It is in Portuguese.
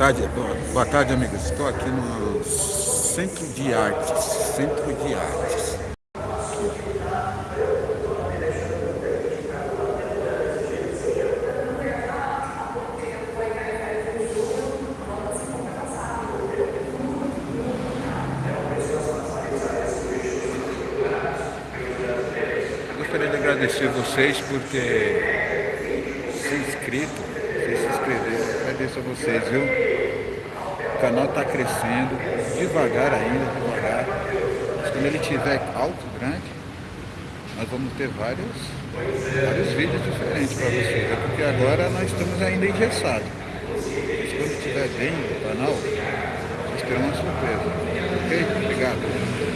tarde, boa, boa tarde amigos. Estou aqui no Centro de Artes. Centro de Artes. Gostaria de agradecer vocês por ter se inscrito, se inscrever. Agradeço a vocês, viu? O canal está crescendo, devagar ainda, devagar. Mas quando ele tiver alto, grande, nós vamos ter vários, vários vídeos diferentes para vocês. É porque agora nós estamos ainda engessados. Mas quando estiver bem o canal, terão uma surpresa. Ok? Obrigado.